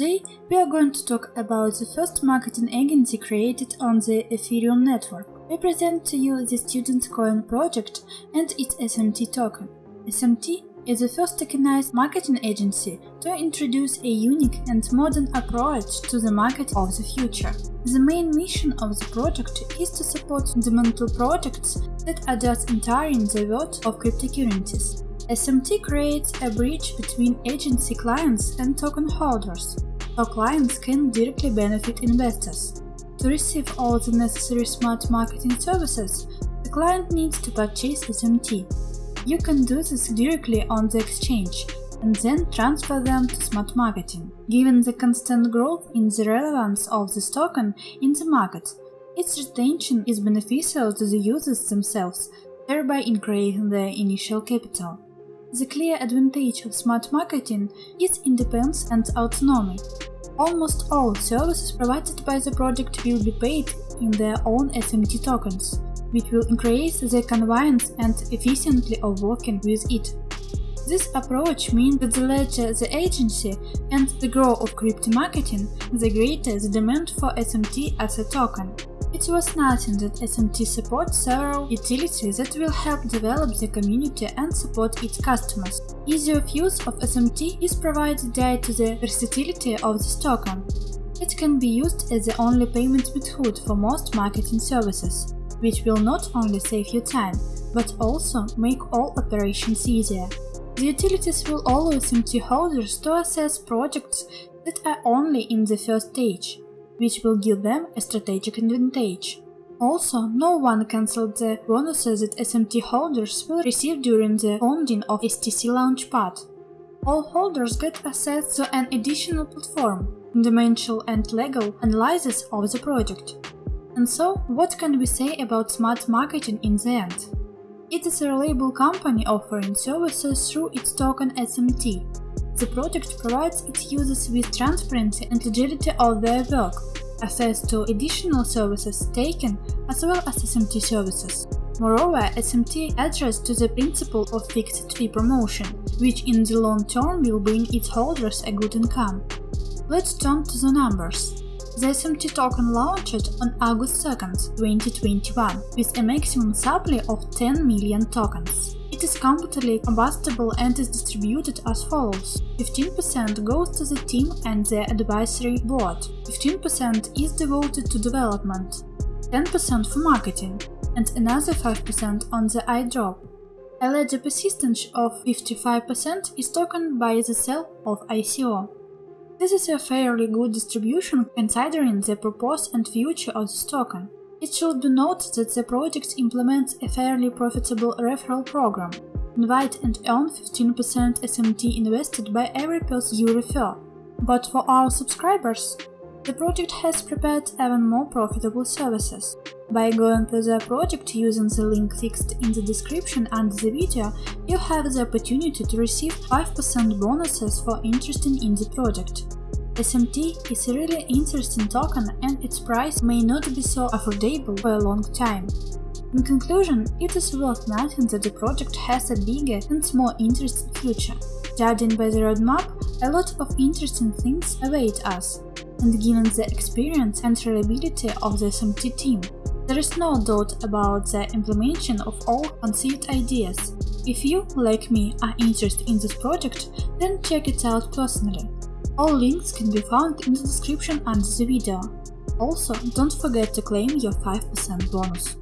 Today we are going to talk about the first marketing agency created on the Ethereum network. We present to you the Student Coin project and its SMT token. SMT is the first tokenized marketing agency to introduce a unique and modern approach to the market of the future. The main mission of the project is to support fundamental projects that address entirely the world of cryptocurrencies. SMT creates a bridge between agency clients and token holders, so clients can directly benefit investors. To receive all the necessary smart marketing services, the client needs to purchase SMT. You can do this directly on the exchange and then transfer them to smart marketing. Given the constant growth in the relevance of this token in the market, its retention is beneficial to the users themselves, thereby increasing their initial capital. The clear advantage of smart marketing is independence and autonomy. Almost all services provided by the project will be paid in their own SMT tokens, which will increase the convenience and efficiency of working with it. This approach means that the larger the agency and the growth of crypto marketing, the greater the demand for SMT as a token. It was nothing that SMT supports several utilities that will help develop the community and support its customers. Ease of use of SMT is provided due to the versatility of this token. It can be used as the only payment method for most marketing services, which will not only save you time, but also make all operations easier. The utilities will allow SMT holders to assess projects that are only in the first stage which will give them a strategic advantage. Also, no one cancelled the bonuses that SMT holders will receive during the founding of STC Launchpad. All holders get access to an additional platform, dimensional and legal analysis of the project. And so, what can we say about smart marketing in the end? It is a reliable company offering services through its token SMT, the project provides its users with transparency and legality of their work, access to additional services taken as well as SMT services. Moreover, SMT adheres to the principle of fixed fee promotion, which in the long term will bring its holders a good income. Let's turn to the numbers. The SMT token launched on August 2, 2021, with a maximum supply of 10 million tokens. It is completely combustible and is distributed as follows. 15% goes to the team and the advisory board, 15% is devoted to development, 10% for marketing, and another 5% on the airdrop. A ledger persistence of 55% is taken by the sale of ICO. This is a fairly good distribution considering the purpose and future of this token. It should be noted that the project implements a fairly profitable referral program. Invite and earn 15% SMT invested by every person you refer. But for our subscribers, the project has prepared even more profitable services. By going to the project using the link fixed in the description under the video, you have the opportunity to receive 5% bonuses for interesting in the project. SMT is a really interesting token and its price may not be so affordable for a long time. In conclusion, it is worth noting that the project has a bigger and more interesting future. Judging by the roadmap, a lot of interesting things await us, and given the experience and reliability of the SMT team, there is no doubt about the implementation of all conceived ideas. If you, like me, are interested in this project, then check it out personally. All links can be found in the description under the video. Also, don't forget to claim your 5% bonus.